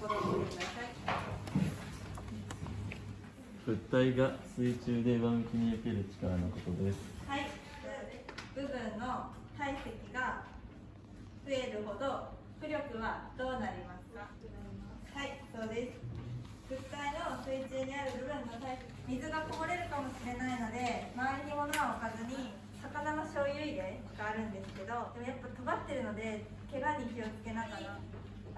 ころを見てください物体が水中で上向きに受ける力のことです。はい。部分の体積が増えるほど浮力はどうなりますか？はいそうです。物体の水中にある部分の体積水がこぼれるかもしれないので周りに物は置かずに魚の醤油入れがあるんですけどでもやっぱ尖ってるので怪我に気をつけながら。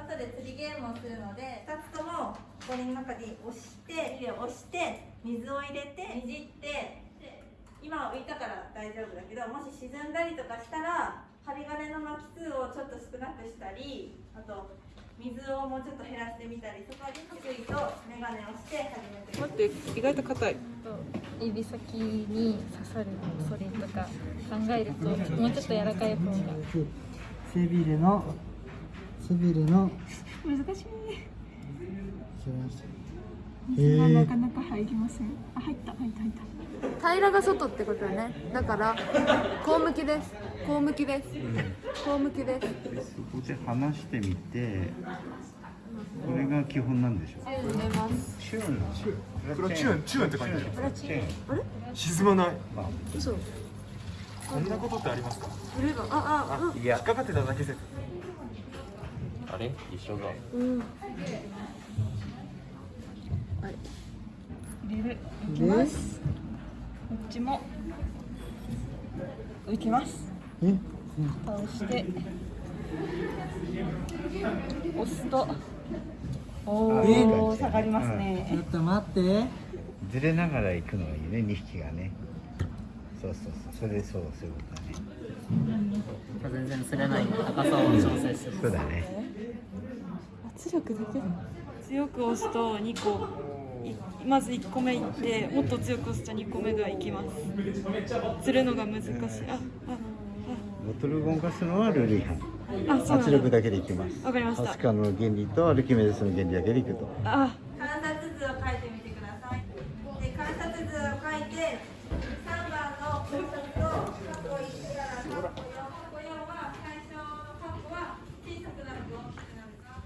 後で釣りゲームをするので2つとも氷の中に押して押して水を入れてねじってで今は浮いたから大丈夫だけどもし沈んだりとかしたら針金の巻き数をちょっと少なくしたりあと水をもうちょっと減らしてみたりそこに注意とメガネをして始めてください待って意外と硬い。指先に刺さるそれとか考えるともうちょっと柔らかい方が。背びれの背びれの難しい。へななえかなか入りません。あ入った入った入った。平らが外ってことよね。だからこう向きです。こう向きです。こう向きです。でそこで離してみてこれが基本なんでしょう。チューンこれはチューンチューン。って書いてある。これはチューン。沈まない？まあ。嘘。こんなことってありますか？これがああいや。引っかかってただけ説あれ？一緒だ。うん。入れる。いきます。こっちも。浮きます。え倒して。押すと。おえお下がりますちょねっと待って。ずれながら行くのがいいね2匹がね。そうそうそう。それでそうそういうことだね。全然釣れない高さを調整する。そうだね圧力だけ強く押すと2個いまず1個目いってもっと強く押すと2個目がいきます。釣るのが難しい。あボトルゴンガスのはルール違反。圧力だけでいきます。わかりました。ハスカの原理とアルキメデスの原理だけでいくと。あ観察図を書いてみてくださいで観察図を書いて3番の法則と過去1から過去4過去4は最初の過去は小さくなると大きくなるか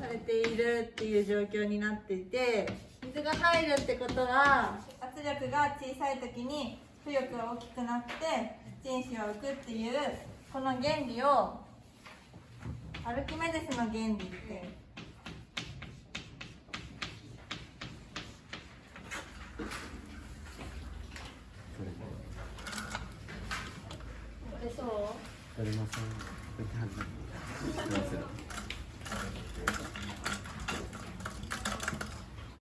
されているっていう状況になっていて水が入るってことは圧力が小さい時に浮力が大きくなって人子は浮くっていうこの原理をアルキメデスの原理って。そう？取れません